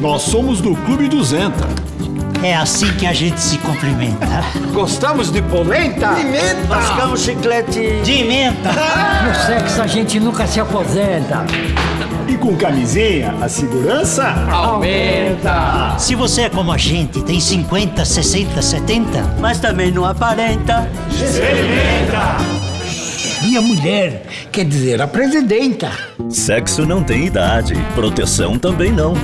Nós somos do Clube 200. É assim que a gente se cumprimenta. Gostamos de polenta? Pimenta! menta! Mascamos chiclete... De menta. Ah! No sexo a gente nunca se aposenta. E com camisinha, a segurança Aumenta! Se você é como a gente, tem 50, 60, 70, mas também não aparenta. Minha mulher, quer dizer, a presidenta. Sexo não tem idade, proteção também não.